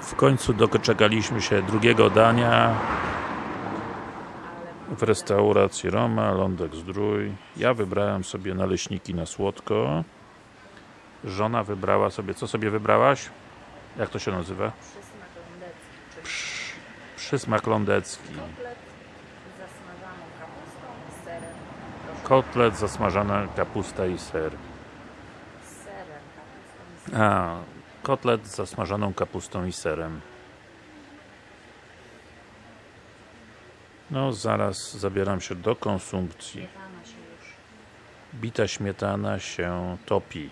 W końcu doczekaliśmy się drugiego dania w restauracji Roma, Lądek Zdrój. Ja wybrałem sobie naleśniki na słodko. Żona wybrała sobie, co sobie wybrałaś? Jak to się nazywa? Przysmak lądecki, Przysmak lądecki. kotlet z zasmażaną kapustą i serem. Proszę, Kotlet, zasmażana kapusta i ser. serem, kapustą i serem. A, kotlet z zasmażaną kapustą i serem. No, zaraz zabieram się do konsumpcji. Bita śmietana się topi.